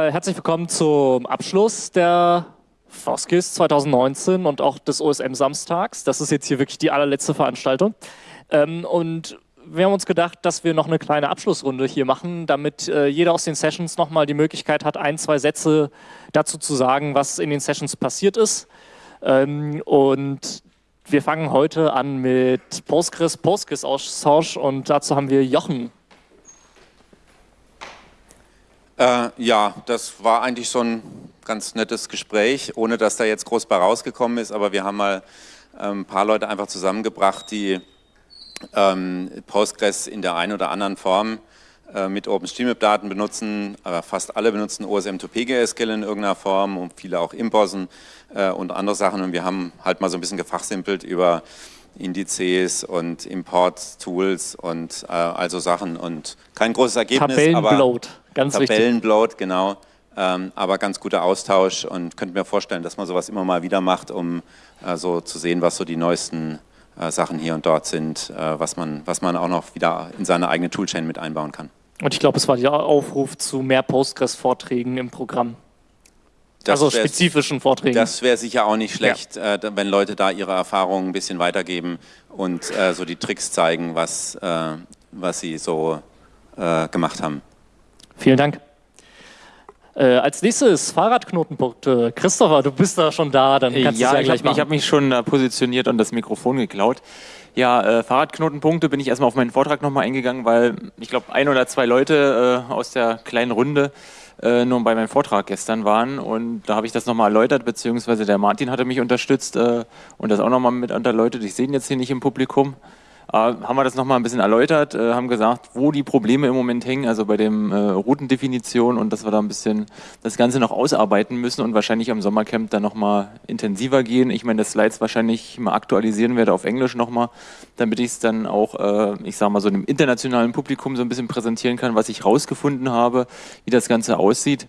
Herzlich willkommen zum Abschluss der Foskis 2019 und auch des OSM Samstags. Das ist jetzt hier wirklich die allerletzte Veranstaltung. Ähm, und wir haben uns gedacht, dass wir noch eine kleine Abschlussrunde hier machen, damit äh, jeder aus den Sessions nochmal die Möglichkeit hat, ein, zwei Sätze dazu zu sagen, was in den Sessions passiert ist. Ähm, und wir fangen heute an mit Postgres, Postgres-Austausch und dazu haben wir Jochen Äh, ja, das war eigentlich so ein ganz nettes Gespräch, ohne dass da jetzt groß bei rausgekommen ist, aber wir haben mal äh, ein paar Leute einfach zusammengebracht, die ähm, Postgres in der einen oder anderen Form äh, mit OpenStreetMap-Daten benutzen, aber fast alle benutzen OSM2PGSQL in irgendeiner Form und viele auch Imposen äh, und andere Sachen. Und wir haben halt mal so ein bisschen gefachsimpelt über Indizes und Import-Tools und äh, also Sachen und kein großes Ergebnis. Tabellenbloat, ganz Tabellenbloat, genau. Ähm, aber ganz guter Austausch und könnte mir vorstellen, dass man sowas immer mal wieder macht, um äh, so zu sehen, was so die neuesten äh, Sachen hier und dort sind, äh, was, man, was man auch noch wieder in seine eigene Toolchain mit einbauen kann. Und ich glaube, es war der Aufruf zu mehr Postgres-Vorträgen im Programm. Das also spezifischen Vorträgen. Das wäre sicher auch nicht schlecht, ja. äh, wenn Leute da ihre Erfahrungen ein bisschen weitergeben und äh, so die Tricks zeigen, was, äh, was sie so äh, gemacht haben. Vielen Dank. Äh, als nächstes Fahrradknotenpunkte. Christopher, du bist da schon da, dann kannst ja, du ja gleich machen. Ich habe mich schon positioniert und das Mikrofon geklaut. Ja, äh, Fahrradknotenpunkte bin ich erstmal auf meinen Vortrag nochmal eingegangen, weil ich glaube, ein oder zwei Leute aus der kleinen Runde äh, nur bei meinem Vortrag gestern waren und da habe ich das nochmal erläutert, beziehungsweise der Martin hatte mich unterstützt äh, und das auch nochmal mit erläutert. Ich sehe ihn jetzt hier nicht im Publikum. Äh, haben wir das nochmal ein bisschen erläutert, äh, haben gesagt, wo die Probleme im Moment hängen, also bei dem äh, Routendefinition und dass wir da ein bisschen das Ganze noch ausarbeiten müssen und wahrscheinlich am Sommercamp dann nochmal intensiver gehen. Ich meine, das Slides wahrscheinlich mal aktualisieren werde auf Englisch nochmal, damit ich es dann auch, äh, ich sage mal, so einem internationalen Publikum so ein bisschen präsentieren kann, was ich rausgefunden habe, wie das Ganze aussieht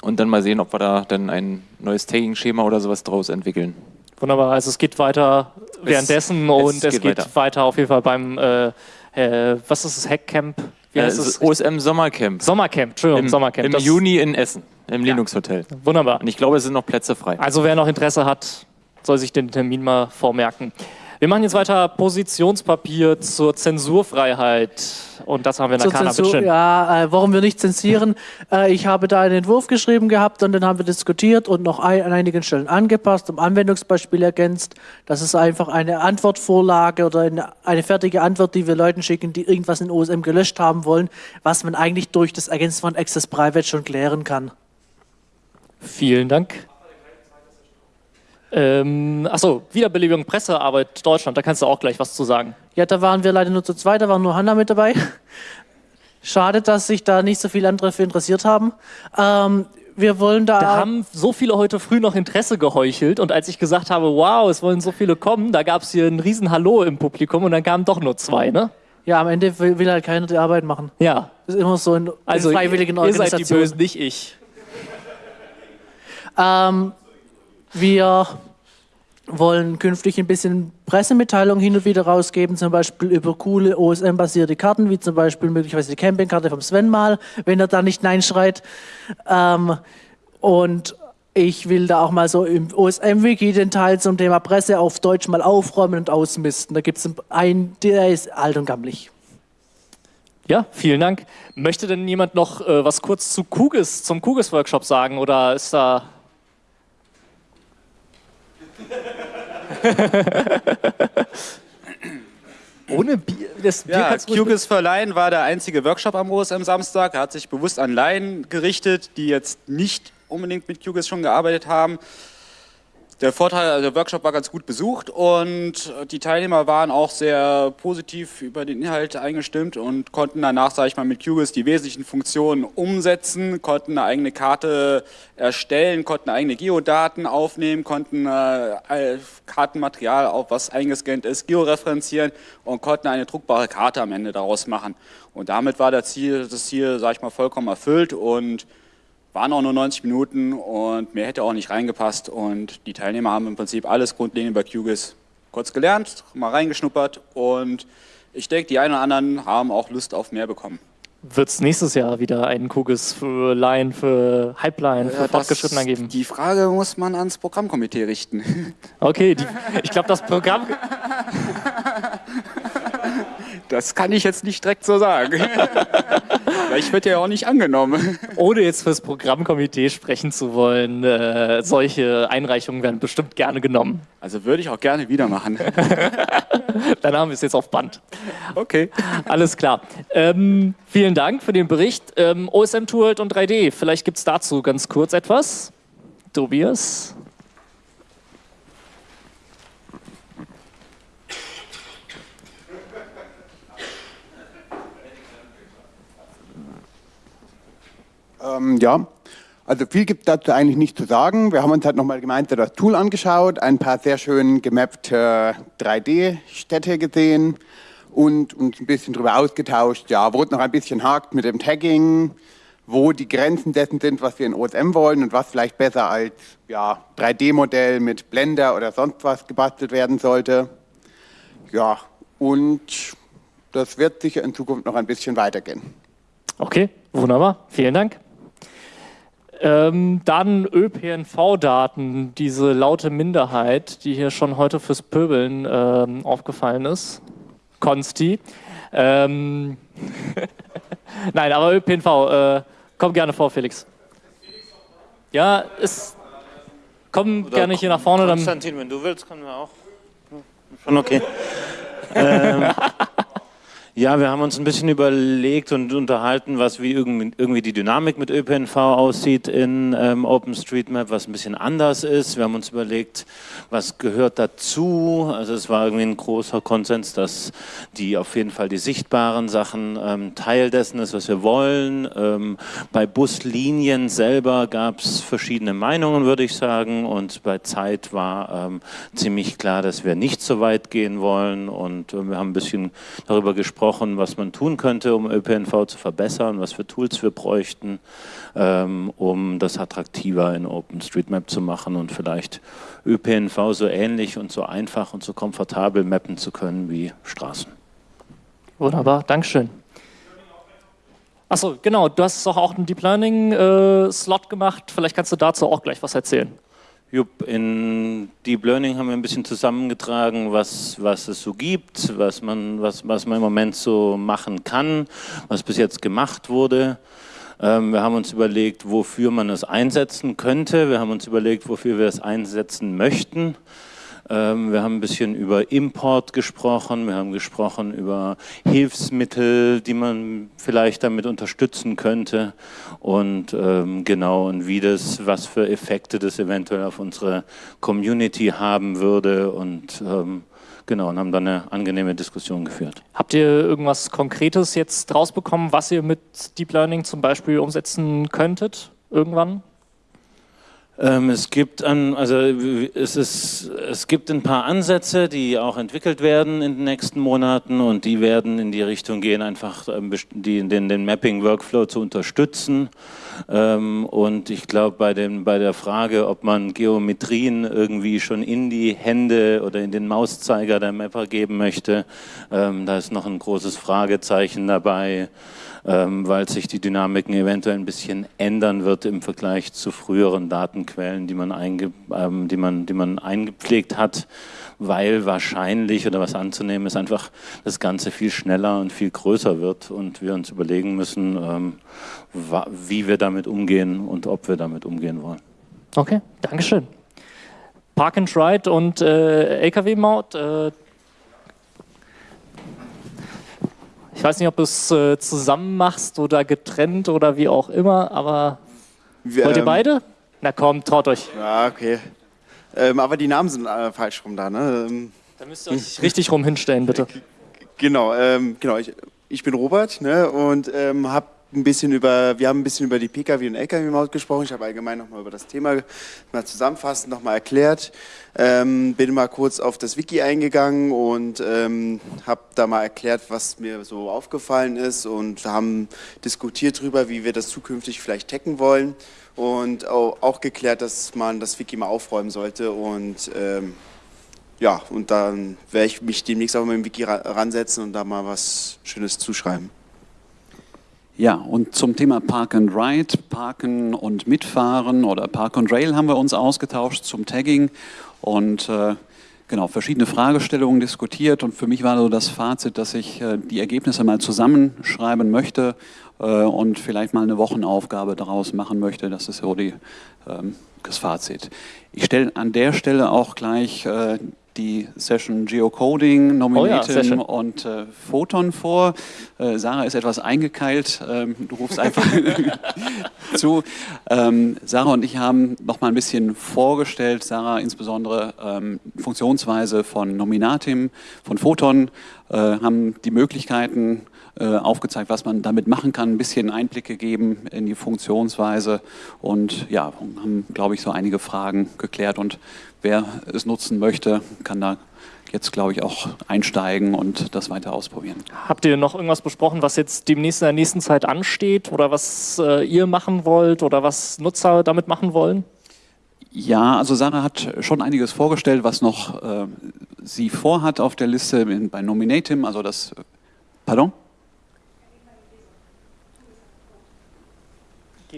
und dann mal sehen, ob wir da dann ein neues Tagging-Schema oder sowas draus entwickeln. Wunderbar, also es geht weiter währenddessen es, und es, geht, geht weiter. weiter. auf jeden Fall beim, äh, äh, was ist das, Hackcamp? Wie heißt es? OSM Sommercamp. Sommercamp, Entschuldigung, Im, Sommercamp. Im das Juni in Essen, im ja. Linux Hotel. Wunderbar. Und ich glaube, es sind noch Plätze frei. Also wer noch Interesse hat, soll sich den Termin mal vormerken. Wir machen jetzt weiter Positionspapier zur Zensurfreiheit. Und das haben wir in der Kana Zensur, Ja, äh, warum wir nicht zensieren. Äh, ich habe da einen Entwurf geschrieben gehabt und dann haben wir diskutiert und noch ein, an einigen Stellen angepasst, um Anwendungsbeispiele ergänzt. Das ist einfach eine Antwortvorlage oder eine, eine, fertige Antwort, die wir Leuten schicken, die irgendwas in OSM gelöscht haben wollen, was man eigentlich durch das Ergänzen von Access Private schon klären kann. Vielen Dank. Ähm, achso, Wiederbelebung Pressearbeit Deutschland, da kannst du auch gleich was zu sagen. Ja, da waren wir leider nur zu zweit, da war nur Hanna mit dabei. Schade, dass sich da nicht so viele andere für interessiert haben. Ähm, wir wollen da. Da haben so viele heute früh noch Interesse geheuchelt und als ich gesagt habe, wow, es wollen so viele kommen, da gab es hier ein riesen Hallo im Publikum und dann kamen doch nur zwei, ne? Ja, am Ende will, will halt keiner die Arbeit machen. Ja. Das ist immer so in, also in freiwilligen ihr, Organisationen. Ihr seid die Bösen, nicht ich. Ähm, wir wollen künftig ein bisschen Pressemitteilungen hin und wieder rausgeben, zum Beispiel über coole OSM-basierte Karten, wie zum Beispiel möglicherweise die Campingkarte vom Sven mal, wenn er da nicht Nein schreit. Ähm, und ich will da auch mal so im OSM-Wiki den Teil zum Thema Presse auf Deutsch mal aufräumen und ausmisten. Da gibt es einen, der ist alt und gammelig. Ja, vielen Dank. Möchte denn jemand noch äh, was kurz zu Kugis, zum Kugis-Workshop sagen oder ist da Ohne Bier? Das Bier ja, QGIS für Laien war der einzige Workshop am OSM Samstag. Er hat sich bewusst an Laien gerichtet, die jetzt nicht unbedingt mit QGIS schon gearbeitet haben. Der Vorteil, also der Workshop war ganz gut besucht und die Teilnehmer waren auch sehr positiv über den Inhalt eingestimmt und konnten danach, sage ich mal, mit QGIS die wesentlichen Funktionen umsetzen, konnten eine eigene Karte erstellen, konnten eigene Geodaten aufnehmen, konnten äh, Kartenmaterial, auch was eingescannt ist, georeferenzieren und konnten eine druckbare Karte am Ende daraus machen. Und damit war das Ziel, das Ziel, sage ich mal, vollkommen erfüllt und waren auch nur 90 Minuten und mehr hätte auch nicht reingepasst und die Teilnehmer haben im Prinzip alles grundlegend über QGIS kurz gelernt, mal reingeschnuppert und ich denke, die einen oder anderen haben auch Lust auf mehr bekommen. Wird es nächstes Jahr wieder einen Kugis für Line, für Hypeline, für Äh, Fortgeschrittener geben? Die Frage muss man ans Programmkomitee richten. Okay, die, ich glaube, das Programm. Das kann ich jetzt nicht direkt so sagen. Vielleicht wird ja auch nicht angenommen. ohne jetzt fürs Programmkomitee sprechen zu wollen, äh, solche Einreichungen werden bestimmt gerne genommen. Also würde ich auch gerne wieder machen. Dann haben wir es jetzt auf Band. Okay. Alles klar. Ähm, vielen Dank für den Bericht. Ähm, OSM Tooled und 3D, vielleicht gibt es dazu ganz kurz etwas. Tobias? Ähm, ja, also viel gibt dazu eigentlich nicht zu sagen. Wir haben uns halt nochmal gemeinsam das Tool angeschaut, ein paar sehr schön gemappte 3D-Städte gesehen und uns ein bisschen darüber ausgetauscht, ja, wo es noch ein bisschen hakt mit dem Tagging, wo die Grenzen dessen sind, was wir in OSM wollen und was vielleicht besser als ja, 3D-Modell mit Blender oder sonst was gebastelt werden sollte. Ja, und das wird sicher in Zukunft noch ein bisschen weitergehen. Okay, wunderbar. Vielen Dank. Ähm, dann ÖPNV-Daten, diese laute Minderheit, die hier schon heute fürs Pöbeln ähm, aufgefallen ist. Konsti. Ähm, Nein, aber ÖPNV, äh, komm gerne vor, Felix. Ja, ist. Komm Oder gerne hier nach vorne, dann. Konstantin, wenn du willst, können wir auch. Schon okay. ähm, ja, wir haben uns ein bisschen überlegt und unterhalten, was wie irgendwie, die Dynamik mit ÖPNV aussieht in ähm, OpenStreetMap, was ein bisschen anders ist. Wir haben uns überlegt, was gehört dazu. Also es war irgendwie ein großer Konsens, dass die auf jeden Fall die sichtbaren Sachen ähm, Teil dessen ist, was wir wollen. Ähm, bei Buslinien selber gab es verschiedene Meinungen, würde ich sagen. Und bei Zeit war ähm, ziemlich klar, dass wir nicht so weit gehen wollen. Und äh, wir haben ein bisschen darüber gesprochen, was man tun könnte, um ÖPNV zu verbessern, was für Tools wir bräuchten, ähm, um das attraktiver in OpenStreetMap zu machen und vielleicht ÖPNV so ähnlich und so einfach und so komfortabel mappen zu können wie Straßen. Wunderbar, Dankeschön. Achso, genau, du hast auch einen Deep Learning-Slot gemacht. Vielleicht kannst du dazu auch gleich was erzählen. Jupp, in Deep Learning haben wir ein bisschen zusammengetragen, was, was es so gibt, was man, was, was man im Moment so machen kann, was bis jetzt gemacht wurde. Ähm, wir haben uns überlegt, wofür man es einsetzen könnte. Wir haben uns überlegt, wofür wir es einsetzen möchten. Ähm, wir haben ein bisschen über Import gesprochen, wir haben gesprochen über Hilfsmittel, die man vielleicht damit unterstützen könnte und ähm, genau und wie das, was für Effekte das eventuell auf unsere Community haben würde und ähm, genau und haben dann eine angenehme Diskussion geführt. Habt ihr irgendwas Konkretes jetzt rausbekommen, was ihr mit Deep Learning zum Beispiel umsetzen könntet irgendwann? Ähm, es gibt also es ist, es gibt ein paar Ansätze, die auch entwickelt werden in den nächsten Monaten und die werden in die Richtung gehen, einfach ähm, die, den, den Mapping-Workflow zu unterstützen. Ähm, und ich glaube, bei, bei der Frage, ob man Geometrien irgendwie schon in die Hände oder in den Mauszeiger der Mapper geben möchte, ähm, da ist noch ein großes Fragezeichen dabei ähm, weil sich die Dynamiken eventuell ein bisschen ändern wird im Vergleich zu früheren Datenquellen, die man, einge, die man, die man eingepflegt hat, weil wahrscheinlich oder was anzunehmen ist einfach das Ganze viel schneller und viel größer wird und wir uns überlegen müssen, wie wir damit umgehen und ob wir damit umgehen wollen. Okay, Dankeschön. Park and Ride und äh, LKW-Maut. Äh, ich weiß nicht, ob du es äh, zusammen machst oder getrennt oder wie auch immer, aber Wir, wollt ihr ähm, beide? Na komm, traut euch. Ja, okay. Ähm, aber die Namen sind äh, falsch rum da, ne? Ähm, Da müsst ihr euch richtig rum hinstellen, bitte. genau, ähm, genau. Ich, ich bin Robert, ne? Und ähm, hab ein bisschen über, wir haben ein bisschen über die Pkw und Lkw-Maut gesprochen. Ich habe allgemein nochmal über das Thema mal zusammenfassend nochmal erklärt. Ähm, bin mal kurz auf das Wiki eingegangen und ähm, habe da mal erklärt, was mir so aufgefallen ist und haben diskutiert darüber, wie wir das zukünftig vielleicht taggen wollen und au- auch geklärt, dass man das Wiki mal aufräumen sollte und ähm, ja, und dann werde ich mich demnächst auch mal im Wiki ra ransetzen und da mal was Schönes zuschreiben. Ja, und zum Thema Park and Ride, Parken und Mitfahren oder Park and Rail haben wir uns ausgetauscht zum Tagging und äh, genau verschiedene Fragestellungen diskutiert. Und für mich war so das Fazit, dass ich äh, die Ergebnisse mal zusammenschreiben möchte äh, und vielleicht mal eine Wochenaufgabe daraus machen möchte. Das ist so die, ähm, das Fazit. Ich stelle an der Stelle auch gleich äh, die Session Geocoding, Nominatim oh ja, und äh, Photon vor. Äh, Sarah ist etwas eingekeilt, ähm, du rufst einfach zu. Ähm, Sarah und ich haben noch mal ein bisschen vorgestellt, Sarah insbesondere ähm, Funktionsweise von Nominatim, von Photon, äh, haben die Möglichkeiten äh, aufgezeigt, was man damit machen kann, ein bisschen Einblick gegeben in die Funktionsweise und ja, haben, glaube ich, so einige Fragen geklärt und wer es nutzen möchte, kann da jetzt, glaube ich, auch einsteigen und das weiter ausprobieren. Habt ihr noch irgendwas besprochen, was jetzt demnächst in der nächsten Zeit ansteht oder was äh, ihr machen wollt oder was Nutzer damit machen wollen? Ja, also Sarah hat schon einiges vorgestellt, was noch äh, sie vorhat auf der Liste bei Nominatim, also das, pardon?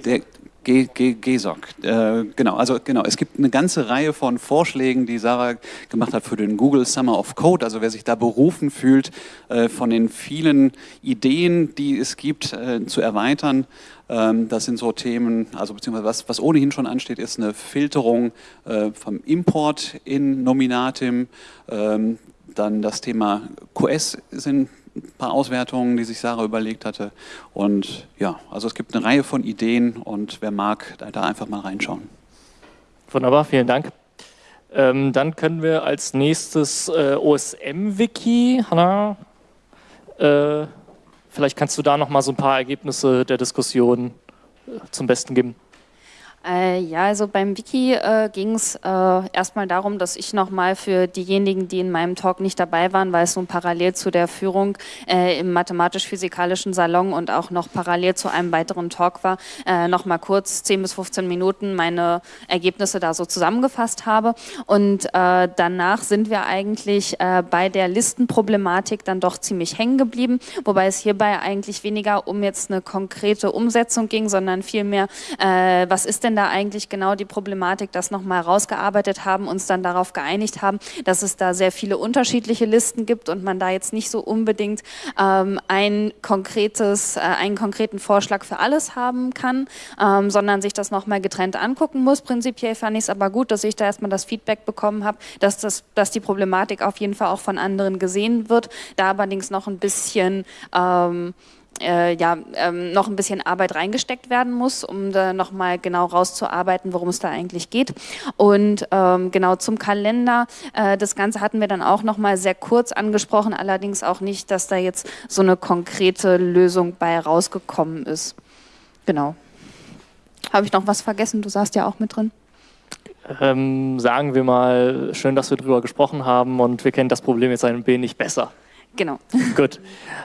Der, G, G, GSOC, äh, genau, also genau, es gibt eine ganze Reihe von Vorschlägen, die Sarah gemacht hat für den Google Summer of Code, also wer sich da berufen fühlt, äh, von den vielen Ideen, die es gibt, äh, zu erweitern. Ähm, das sind so Themen, also beziehungsweise was, was ohnehin schon ansteht, ist eine Filterung äh, vom Import in Nominatim, ähm, dann das Thema QS sind ein paar Auswertungen, die sich Sarah überlegt hatte. Und ja, also es gibt eine Reihe von Ideen und wer mag, da, da einfach mal reinschauen. Wunderbar, vielen Dank. Ähm, dann können wir als nächstes äh, OSM-Wiki, Hanna, äh, vielleicht kannst du da noch mal so ein paar Ergebnisse der Diskussion äh, zum Besten geben. Äh, ja, also beim Wiki äh, ging es äh, erstmal darum, dass ich nochmal für diejenigen, die in meinem Talk nicht dabei waren, weil es nun parallel zu der Führung äh, im mathematisch-physikalischen Salon und auch noch parallel zu einem weiteren Talk war, äh, nochmal kurz 10 bis 15 Minuten meine Ergebnisse da so zusammengefasst habe. Und äh, danach sind wir eigentlich äh, bei der Listenproblematik dann doch ziemlich hängen geblieben, wobei es hierbei eigentlich weniger um jetzt eine konkrete Umsetzung ging, sondern vielmehr, was ist denn denn da eigentlich genau die Problematik, das nochmal rausgearbeitet haben, uns dann darauf geeinigt haben, dass es da sehr viele unterschiedliche Listen gibt und man da jetzt nicht so unbedingt ähm, ein konkretes, äh, einen konkreten Vorschlag für alles haben kann, ähm, sondern sich das nochmal getrennt angucken muss. Prinzipiell fand ich es aber gut, dass ich da erstmal das Feedback bekommen habe, dass, das, dass die Problematik auf jeden Fall auch von anderen gesehen wird, da allerdings noch ein bisschen ähm, äh, ja, ähm, noch ein bisschen Arbeit reingesteckt werden muss, um da nochmal genau rauszuarbeiten, worum es da eigentlich geht. Und ähm, genau zum Kalender, äh, das Ganze hatten wir dann auch nochmal sehr kurz angesprochen, allerdings auch nicht, dass da jetzt so eine konkrete Lösung bei rausgekommen ist. Genau. Habe ich noch was vergessen? Du saßt ja auch mit drin. Ähm, sagen wir mal, schön, dass wir darüber gesprochen haben und wir kennen das Problem jetzt ein wenig besser. Genau. Gut.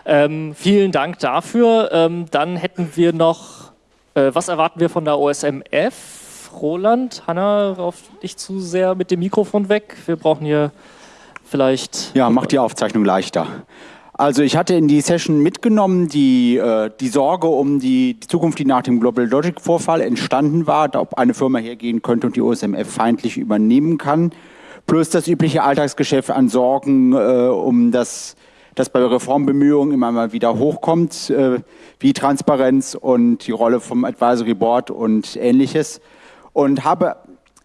Ähm, vielen Dank dafür. Ähm, dann hätten wir noch, äh, was erwarten wir von der OSMF? Roland, Hanna, rauf dich zu sehr mit dem Mikrofon weg. Wir brauchen hier vielleicht... Ja, macht die Aufzeichnung leichter. Also ich hatte in die Session mitgenommen die, äh, die Sorge um die, die, Zukunft, die nach dem Global Logic Vorfall entstanden war, ob eine Firma hergehen könnte und die OSMF feindlich übernehmen kann, plus das übliche Alltagsgeschäft an Sorgen äh, um das das bei Reformbemühungen immer mal wieder hochkommt, äh, wie Transparenz und die Rolle vom Advisory Board und ähnliches. Und habe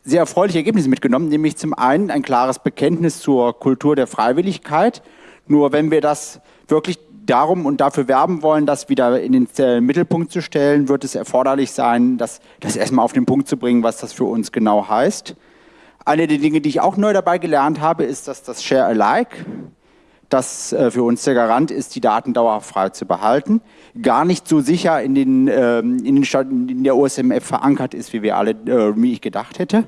sehr erfreuliche Ergebnisse mitgenommen, nämlich zum einen ein klares Bekenntnis zur Kultur der Freiwilligkeit. Nur wenn wir das wirklich darum und dafür werben wollen, das wieder in den äh, Mittelpunkt zu stellen, wird es erforderlich sein, das, das erstmal auf den Punkt zu bringen, was das für uns genau heißt. Eine der Dinge, die ich auch neu dabei gelernt habe, ist, dass das Share Alike das äh, für uns der Garant ist, die Daten dauerhaft frei zu behalten, gar nicht so sicher in, den, ähm, in, den Staaten, in der OSMF verankert ist, wie wir alle, äh, wie ich gedacht hätte.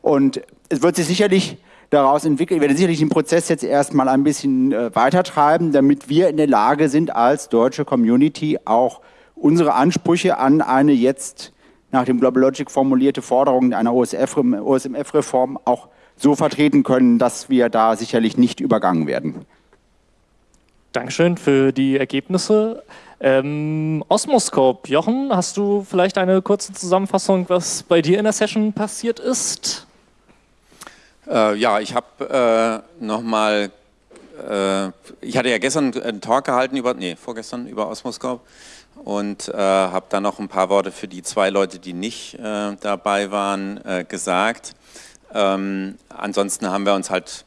Und es wird sich sicherlich daraus entwickeln, ich werde sicherlich den Prozess jetzt erstmal ein bisschen äh, weitertreiben, damit wir in der Lage sind, als deutsche Community auch unsere Ansprüche an eine jetzt nach dem Global Logic formulierte Forderung einer OSMF-Reform auch so vertreten können, dass wir da sicherlich nicht übergangen werden. Dankeschön für die Ergebnisse. Ähm, Osmoscope, Jochen, hast du vielleicht eine kurze Zusammenfassung, was bei dir in der Session passiert ist? Äh, ja, ich habe äh, nochmal, äh, ich hatte ja gestern einen Talk gehalten über, nee, vorgestern über Osmoscope und äh, habe dann noch ein paar Worte für die zwei Leute, die nicht äh, dabei waren, äh, gesagt. Ähm, ansonsten haben wir uns halt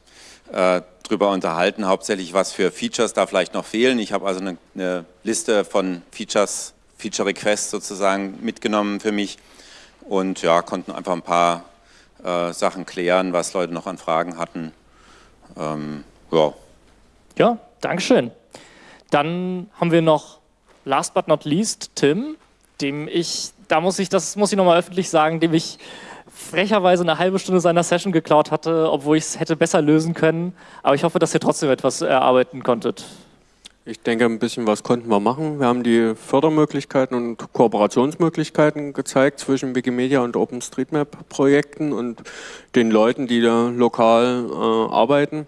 äh, drüber unterhalten, hauptsächlich was für Features da vielleicht noch fehlen. Ich habe also eine, eine, Liste von Features, Feature Requests sozusagen mitgenommen für mich und ja, konnten einfach ein paar äh, Sachen klären, was Leute noch an Fragen hatten. Ähm, ja. Ja, Dankeschön. Dann haben wir noch last but not least Tim, dem ich, da muss ich, das muss ich nochmal öffentlich sagen, dem ich frecherweise eine halbe Stunde seiner Session geklaut hatte, obwohl ich es hätte besser lösen können. Aber ich hoffe, dass ihr trotzdem etwas erarbeiten konntet. Ich denke, ein bisschen was konnten wir machen. Wir haben die Fördermöglichkeiten und Kooperationsmöglichkeiten gezeigt zwischen Wikimedia und OpenStreetMap-Projekten und den Leuten, die da lokal äh, arbeiten.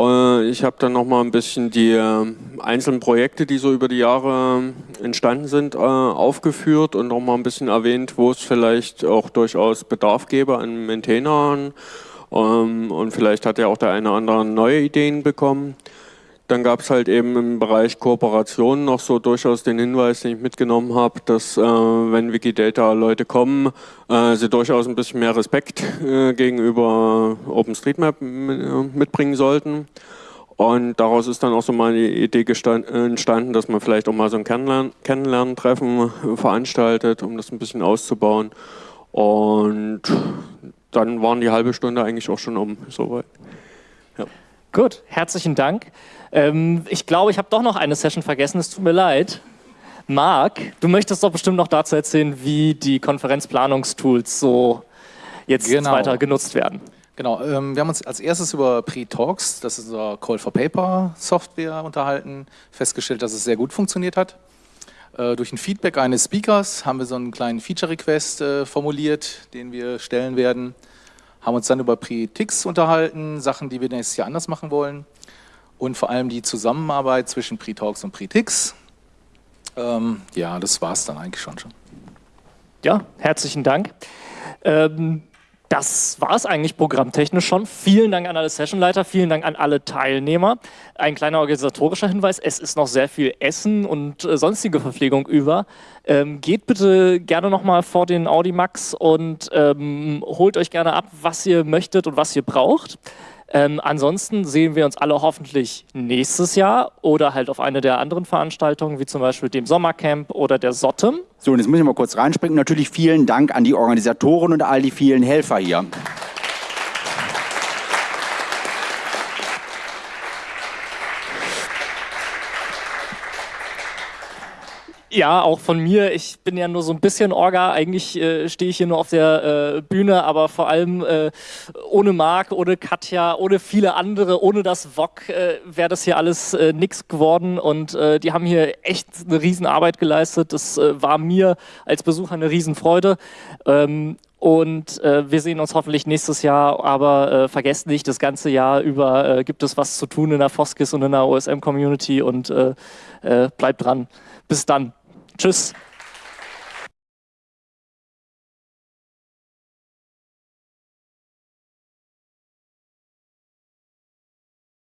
Äh, ich habe dann nochmal ein bisschen die äh, einzelnen Projekte, die so über die Jahre äh, entstanden sind, aufgeführt und nochmal ein bisschen erwähnt, wo es vielleicht auch durchaus Bedarf gäbe an Maintainern. Ähm, und vielleicht hat ja auch der eine oder andere neue Ideen bekommen. Dann gab es halt eben im Bereich Kooperation noch so durchaus den Hinweis, den ich mitgenommen habe, dass äh, wenn Wikidata-Leute kommen, äh, sie durchaus ein bisschen mehr Respekt äh, gegenüber OpenStreetMap mitbringen sollten. Und daraus ist dann auch so mal die Idee entstanden, dass man vielleicht auch mal so ein Kennenlerntreffen veranstaltet, um das ein bisschen auszubauen. Und dann waren die halbe Stunde eigentlich auch schon um, soweit. Ja. Gut, herzlichen Dank. Ähm, ich glaube, ich habe doch noch eine Session vergessen, es tut mir leid. Marc, du möchtest doch bestimmt noch dazu erzählen, wie die Konferenzplanungstools so jetzt genau. weiter genutzt werden. Genau, ähm, wir haben uns als erstes über Pre-Talks, das ist unser Call for Paper Software, unterhalten, festgestellt, dass es sehr gut funktioniert hat. Äh, durch ein Feedback eines Speakers haben wir so einen kleinen Feature-Request äh, formuliert, den wir stellen werden. Haben uns dann über Pre-Ticks unterhalten, Sachen, die wir nächstes Jahr anders machen wollen und vor allem die Zusammenarbeit zwischen Pre-Talks und Pre-Tix. Ähm, ja, das war es dann eigentlich schon schon. Ja, herzlichen Dank. Ähm, das war es eigentlich programmtechnisch schon. Vielen Dank an alle Sessionleiter, vielen Dank an alle Teilnehmer. Ein kleiner organisatorischer Hinweis, es ist noch sehr viel Essen und äh, sonstige Verpflegung über. Ähm, geht bitte gerne nochmal vor den Audimax und ähm, holt euch gerne ab, was ihr möchtet und was ihr braucht. Ähm, ansonsten sehen wir uns alle hoffentlich nächstes Jahr oder halt auf eine der anderen Veranstaltungen, wie zum Beispiel dem Sommercamp oder der Sottem. So, und jetzt muss ich mal kurz reinspringen. Natürlich vielen Dank an die Organisatoren und all die vielen Helfer hier. Ja, auch von mir. Ich bin ja nur so ein bisschen Orga. Eigentlich äh, stehe ich hier nur auf der äh, Bühne, aber vor allem äh, ohne Marc, ohne Katja, ohne viele andere, ohne das VOG äh, wäre das hier alles äh, nix geworden. Und äh, die haben hier echt eine Riesenarbeit geleistet. Das war mir als Besucher eine Riesenfreude. Ähm, und äh, wir sehen uns hoffentlich nächstes Jahr, aber äh, vergesst nicht, das ganze Jahr über äh, gibt es was zu tun in der Foskis und in der OSM-Community und bleibt dran. Bis dann. Tschüss.